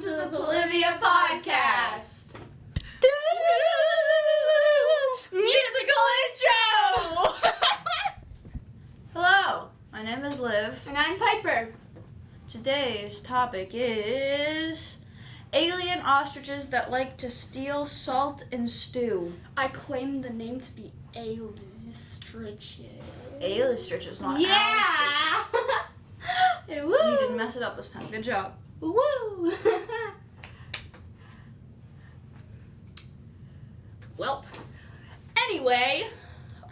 welcome to the Bolivia podcast. Musical intro! Hello, my name is Liv. and I'm Piper. Today's topic is alien ostriches that like to steal salt and stew. I claim the name to be Alistriches. Alistriches, not Yeah! You didn't mess it up this time. Good job. Woo! well, anyway,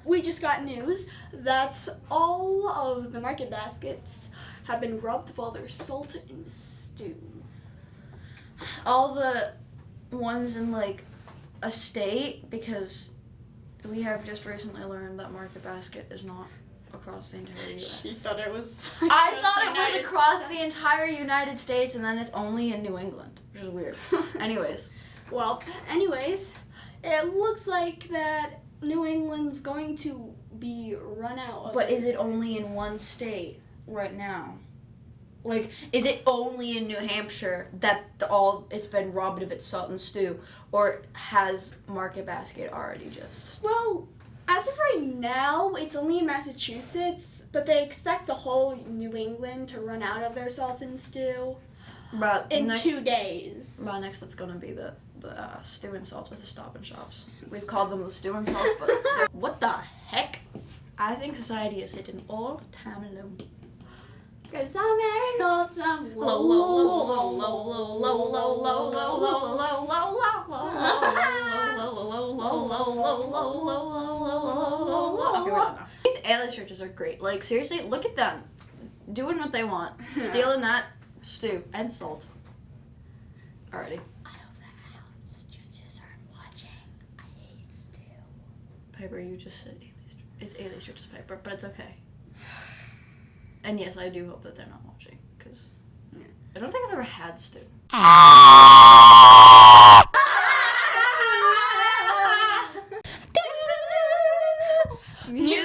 we just got news that all of the market baskets have been rubbed while they're salt in stew. All the ones in like a state because we have just recently learned that Market Basket is not across the entire U.S. She thought it was. I thought it was United across States. the entire United States and then it's only in New England, which is weird. Anyways, Well, anyways, it looks like that New England's going to be run out of. but is it only in one state right now? Like, is it only in New Hampshire that the, all it's been robbed of its salt and stew, or has Market Basket already just? Well, as of right now, it's only in Massachusetts, but they expect the whole New England to run out of their salt and stew But in two days. well, next it's gonna be the the uh, stew and salts with the Stop and Shops. We've called them the stew and salts, but what the heck? I think society has hit an all-time low. Cause I'm at an all time Low, low, low, low, low, low, low, low, low, low, low, low, low, low, These alien churches are great. Like seriously, look at them, doing what they want, stealing that stew and salt. Alrighty, I hope that Alex judges aren't watching. I hate stew. Piper, you just said alien. It's alien churches, Piper, but it's okay. And yes, I do hope that they're not watching, because Yeah. I don't think I've ever had stew. 你